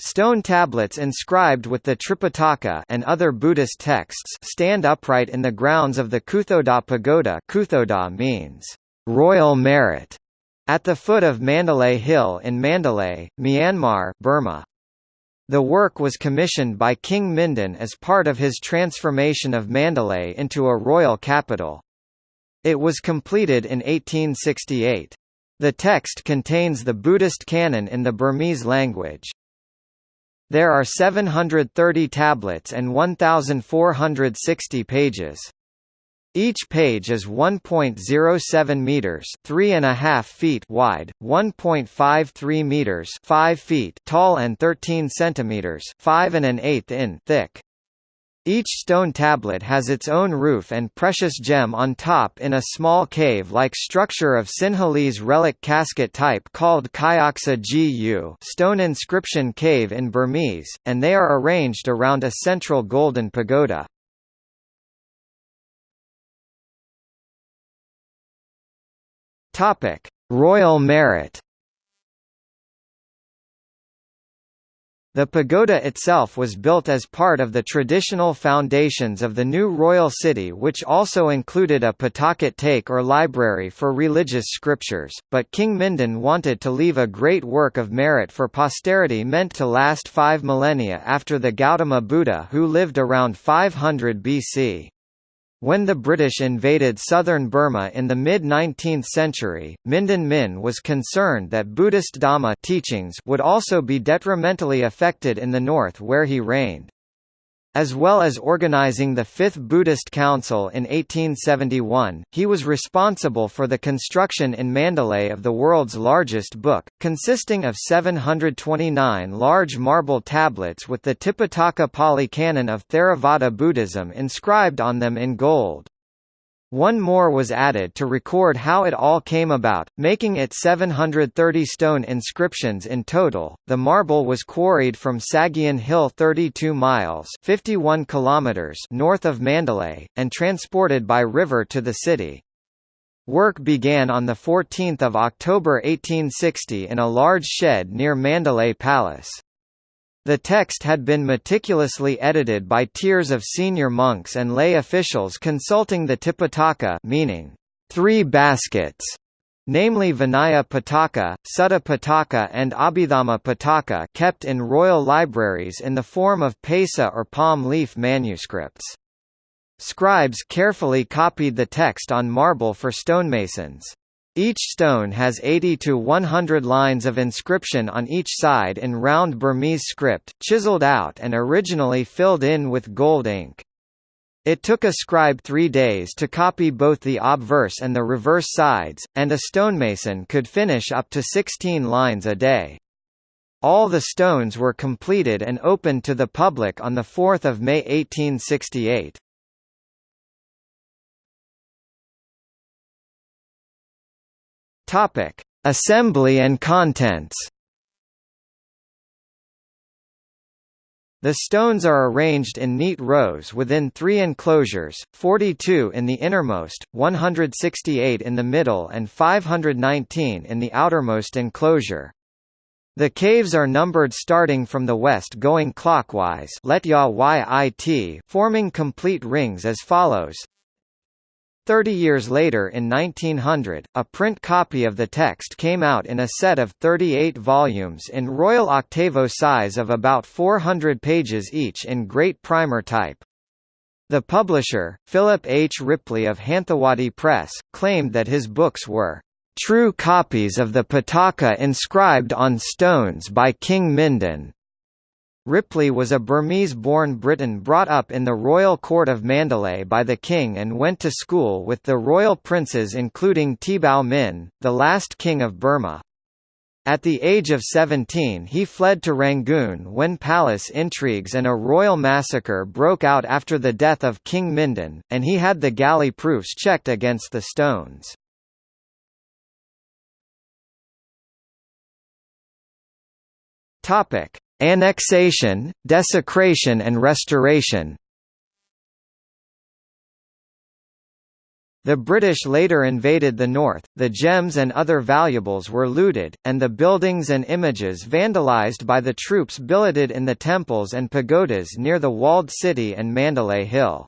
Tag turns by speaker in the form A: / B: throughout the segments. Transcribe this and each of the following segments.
A: Stone tablets inscribed with the Tripitaka and other Buddhist texts stand upright in the grounds of the Kuthodaw Pagoda Kuthodaw means, royal merit, at the foot of Mandalay Hill in Mandalay, Myanmar, Burma. The work was commissioned by King Mindon as part of his transformation of Mandalay into a royal capital. It was completed in 1868. The text contains the Buddhist canon in the Burmese language. There are 730 tablets and 1,460 pages. Each page is 1.07 meters (three and a half feet) wide, 1.53 meters (5 feet) tall, and 13 centimeters (5 and an eighth in) thick. Each stone tablet has its own roof and precious gem on top in a small cave-like structure of Sinhalese relic casket type called Kyauksa Gu stone inscription cave in Burmese, and they are arranged around a central golden pagoda. Royal merit The pagoda itself was built as part of the traditional foundations of the new royal city which also included a Pitakat Taik or library for religious scriptures, but King Mindon wanted to leave a great work of merit for posterity meant to last five millennia after the Gautama Buddha who lived around 500 BC. When the British invaded southern Burma in the mid-19th century, Mindon Min was concerned that Buddhist Dhamma teachings would also be detrimentally affected in the north where he reigned. As well as organizing the Fifth Buddhist Council in 1871, he was responsible for the construction in Mandalay of the world's largest book, consisting of 729 large marble tablets with the Tipitaka Pali Canon of Theravada Buddhism inscribed on them in gold. One more was added to record how it all came about, making it 730 stone inscriptions in total. The marble was quarried from Sagyin Hill 32 miles (51 kilometers) north of Mandalay and transported by river to the city. Work began on 14 October 1860 in a large shed near Mandalay Palace. The text had been meticulously edited by tiers of senior monks and lay officials consulting the Tipitaka meaning, three baskets, namely Vinaya Pitaka, Sutta Pitaka and Abhidhamma Pitaka kept in royal libraries in the form of pesa or palm leaf manuscripts. Scribes carefully copied the text on marble for stonemasons. Each stone has 80 to 100 lines of inscription on each side in round Burmese script, chiseled out and originally filled in with gold ink. It took a scribe three days to copy both the obverse and the reverse sides, and a stonemason could finish up to 16 lines a day. All the stones were completed and opened to the public on 4 May 1868. Topic: Assembly and contents. The stones are arranged in neat rows within three enclosures, 42 in the innermost, 168 in the middle and 519 in the outermost enclosure. The caves are numbered starting from the west going clockwise forming complete rings as follows Thirty years later in 1900, a print copy of the text came out in a set of 38 volumes in Royal Octavo size of about 400 pages each in great primer type. The publisher, Philip H. Ripley of Hanthawaddy Press, claimed that his books were true copies of the Pitaka inscribed on stones by King Mindon. Ripley was a Burmese-born Briton brought up in the royal court of Mandalay by the king and went to school with the royal princes including Thibaw Min, the last king of Burma. At the age of 17 he fled to Rangoon when palace intrigues and a royal massacre broke out after the death of King Mindon, and he had the galley proofs checked against the stones. Topic: Annexation, desecration and restoration The British later invaded the north, the gems and other valuables were looted, and the buildings and images vandalised by the troops billeted in the temples and pagodas near the walled city and Mandalay Hill.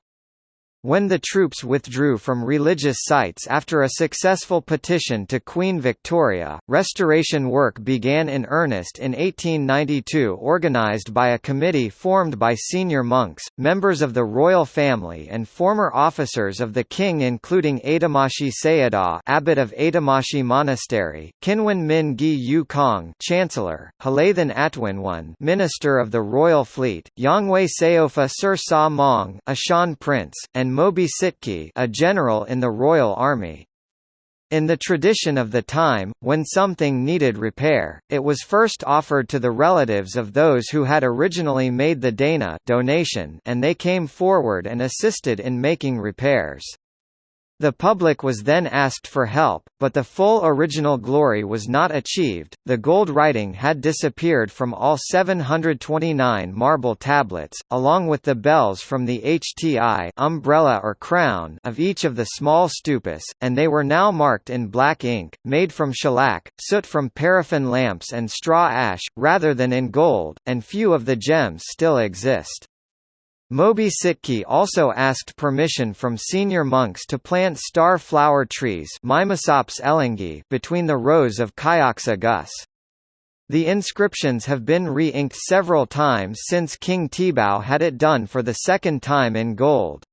A: When the troops withdrew from religious sites after a successful petition to Queen Victoria, restoration work began in earnest in 1892 organised by a committee formed by senior monks, members of the royal family and former officers of the king including Atumashi Sayadaw abbot of Atumashi Monastery, Kinwun Mingyi U Kaung Chancellor, Hlethin Atwinwun Minister of the Royal Fleet, Yawnghwe Sawbwa Sir Saw Maung a Shan Prince, and Mobi Sitki a general in the Royal Army. In the tradition of the time, when something needed repair, it was first offered to the relatives of those who had originally made the dana donation and they came forward and assisted in making repairs. The public was then asked for help, but the full original glory was not achieved. The gold writing had disappeared from all 729 marble tablets, along with the bells from the HTI umbrella or crown of each of the small stupas, and they were now marked in black ink, made from shellac, soot from paraffin lamps and straw ash, rather than in gold, and few of the gems still exist. Mobi Sitki also asked permission from senior monks to plant star flower trees between the rows of Kyauksa Gus. The inscriptions have been re-inked several times since King Thibaw had it done for the second time in gold.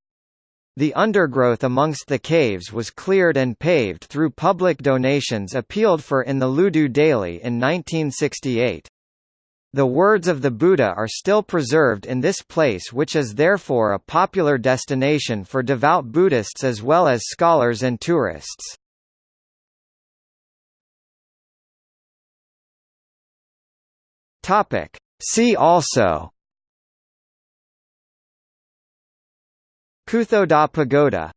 A: The undergrowth amongst the caves was cleared and paved through public donations appealed for in the Ludu Daily in 1968. The words of the Buddha are still preserved in this place which is therefore a popular destination for devout Buddhists as well as scholars and tourists. See also Kuthodaw Pagoda